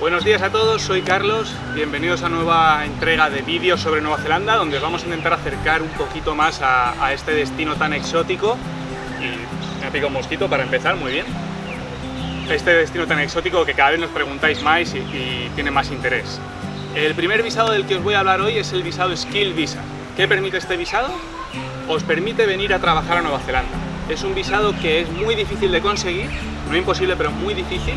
Buenos días a todos, soy Carlos, bienvenidos a nueva entrega de vídeos sobre Nueva Zelanda donde os vamos a intentar acercar un poquito más a, este destino tan exótico y me pica un mosquito para empezar, muy bien este destino tan exótico que cada vez nos preguntáis más y, y tiene más interés. El primer visado del que os voy a hablar hoy es el visado Skill Visa. ¿Qué permite este visado? Os permite venir a trabajar a Nueva Zelanda. Es un visado que es muy difícil de conseguir, no imposible, pero muy difícil,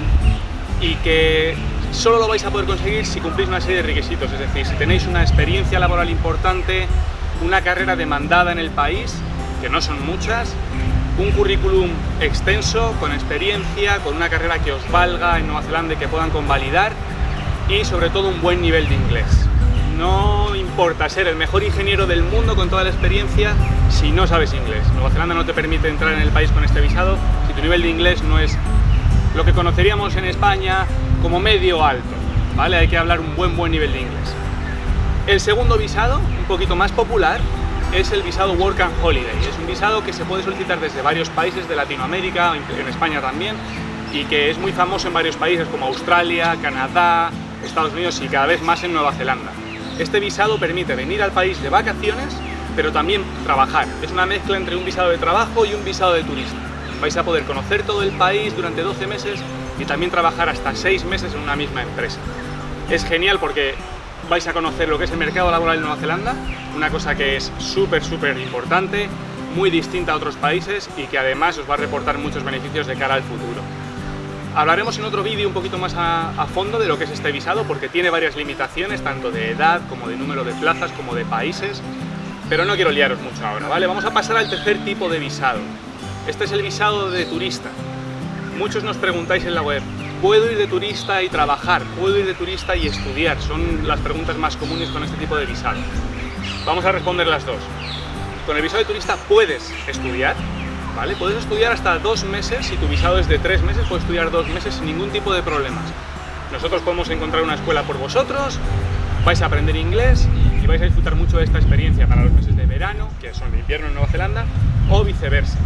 y que solo lo vais a poder conseguir si cumplís una serie de requisitos, es decir, si tenéis una experiencia laboral importante, una carrera demandada en el país, que no son muchas, un currículum extenso, con experiencia, con una carrera que os valga en Nueva Zelanda y que puedan convalidar y sobre todo un buen nivel de inglés. No importa ser el mejor ingeniero del mundo con toda la experiencia si no sabes inglés. Nueva Zelanda no te permite entrar en el país con este visado si tu nivel de inglés no es lo que conoceríamos en España como medio alto. ¿vale? Hay que hablar un buen buen nivel de inglés. El segundo visado, un poquito más popular, es el visado Work and Holiday. Es un visado que se puede solicitar desde varios países de Latinoamérica, en España también, y que es muy famoso en varios países como Australia, Canadá, Estados Unidos y cada vez más en Nueva Zelanda. Este visado permite venir al país de vacaciones, pero también trabajar. Es una mezcla entre un visado de trabajo y un visado de turista. Vais a poder conocer todo el país durante 12 meses y también trabajar hasta 6 meses en una misma empresa. Es genial porque vais a conocer lo que es el mercado laboral en Nueva Zelanda, una cosa que es súper, súper importante, muy distinta a otros países y que además os va a reportar muchos beneficios de cara al futuro. Hablaremos en otro vídeo un poquito más a, a, fondo de lo que es este visado porque tiene varias limitaciones, tanto de edad como de número de plazas, como de países, pero no quiero liaros mucho ahora, ¿vale? Vamos a pasar al tercer tipo de visado. Este es el visado de turista. Muchos nos preguntáis en la web, ¿puedo ir de turista y trabajar? ¿Puedo ir de turista y estudiar? Son las preguntas más comunes con este tipo de visado. Vamos a responder las dos. Con el visado de turista puedes estudiar, ¿vale? Puedes estudiar hasta dos meses, si tu visado es de tres meses, puedes estudiar dos meses sin ningún tipo de problemas. Nosotros podemos encontrar una escuela por vosotros, vais a aprender inglés y vais a disfrutar mucho de esta experiencia para los meses de verano, que son de invierno en Nueva Zelanda, o viceversa.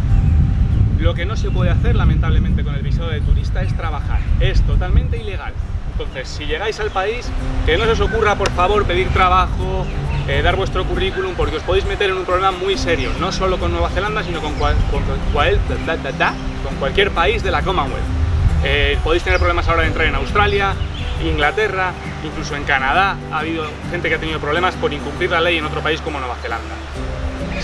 Lo que no se puede hacer, lamentablemente, con el visado de turista es trabajar. Es totalmente ilegal. Entonces, si llegáis al país, que no se os ocurra, por favor, pedir trabajo, eh, dar vuestro currículum, porque os podéis meter en un problema muy serio, no solo con Nueva Zelanda, sino con, cual, con, cual, da, da, da, con cualquier país de la Commonwealth. Eh, podéis tener problemas ahora de entrar en Australia, Inglaterra, incluso en Canadá ha habido gente que ha tenido problemas por incumplir la ley en otro país como Nueva Zelanda.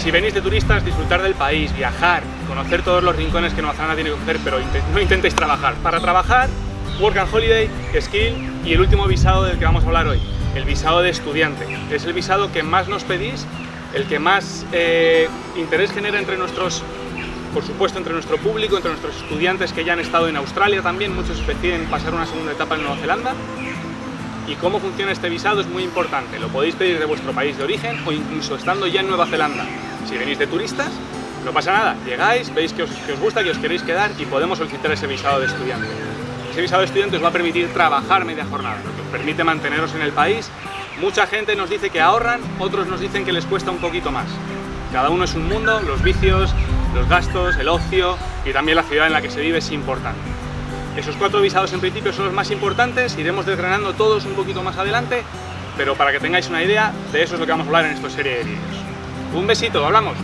Si venís de turistas, disfrutar del país, viajar, conocer todos los rincones que Nueva Zelanda tiene que ofrecer, pero no intentéis trabajar. Para trabajar, Work and Holiday, Skill y el último visado del que vamos a hablar hoy, el visado de estudiante. Es el visado que más nos pedís, el que más eh, interés genera entre nuestros, por supuesto, entre nuestro público, entre nuestros estudiantes que ya han estado en Australia también, muchos deciden pasar una segunda etapa en Nueva Zelanda. Y cómo funciona este visado es muy importante. Lo podéis pedir de vuestro país de origen o incluso estando ya en Nueva Zelanda. Si venís de turistas, no pasa nada. Llegáis, veis que os, gusta, que os queréis quedar y podemos solicitar ese visado de estudiante. Ese visado de estudiante os va a permitir trabajar media jornada, lo que os permite manteneros en el país. Mucha gente nos dice que ahorran, otros nos dicen que les cuesta un poquito más. Cada uno es un mundo, los vicios, los gastos, el ocio y también la ciudad en la que se vive es importante. Esos cuatro visados en principio son los más importantes, iremos desgranando todos un poquito más adelante, pero para que tengáis una idea, de eso es lo que vamos a hablar en esta serie de vídeos. Un besito, hablamos.